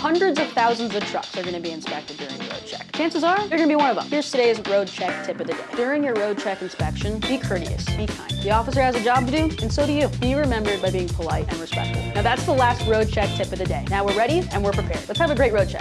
Hundreds of thousands of trucks are gonna be inspected during road check. Chances are, you're gonna be one of them. Here's today's road check tip of the day. During your road check inspection, be courteous, be kind. The officer has a job to do, and so do you. Be remembered by being polite and respectful. Now that's the last road check tip of the day. Now we're ready and we're prepared. Let's have a great road check.